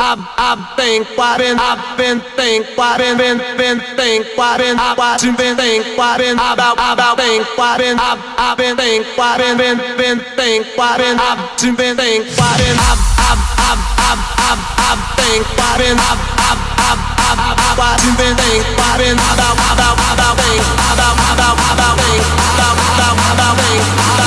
I've, I've think, why been, I've been think, why been, been, been think, why been, I've watching, been think, why been, about, about think, why been, I've, I've been think, why been, been, been think, why been, I've been think, why been, I've, I've, I've, I've, I've, I've think, why been, I've, been I've, been I've, been I've, I've, watching, been think, why been, about, about, about think, about, about, about think, about, about, about think,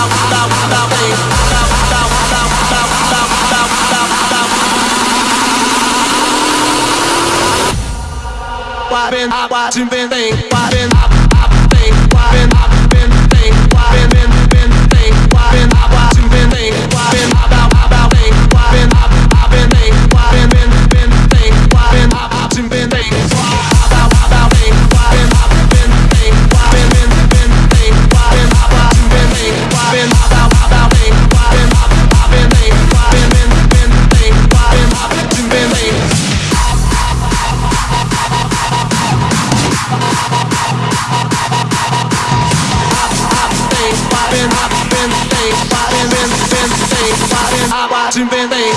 I've been, I've been, been, been. watching baby.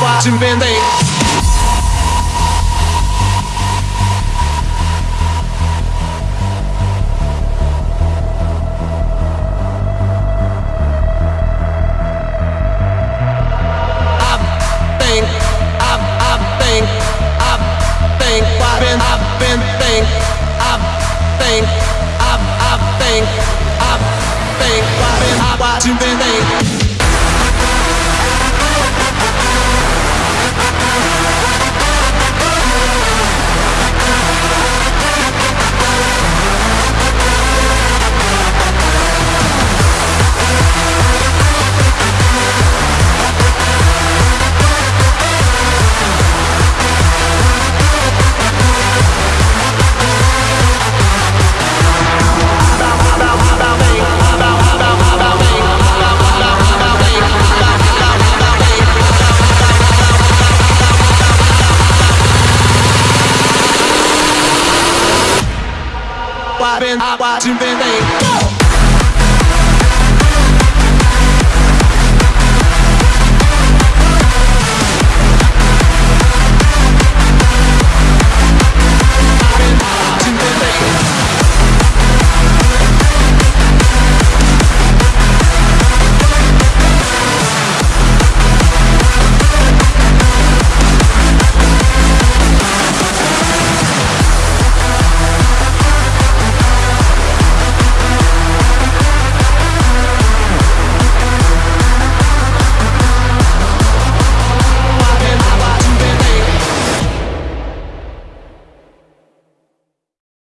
watching Band-Aid thing. Agua, ven, agua, sin.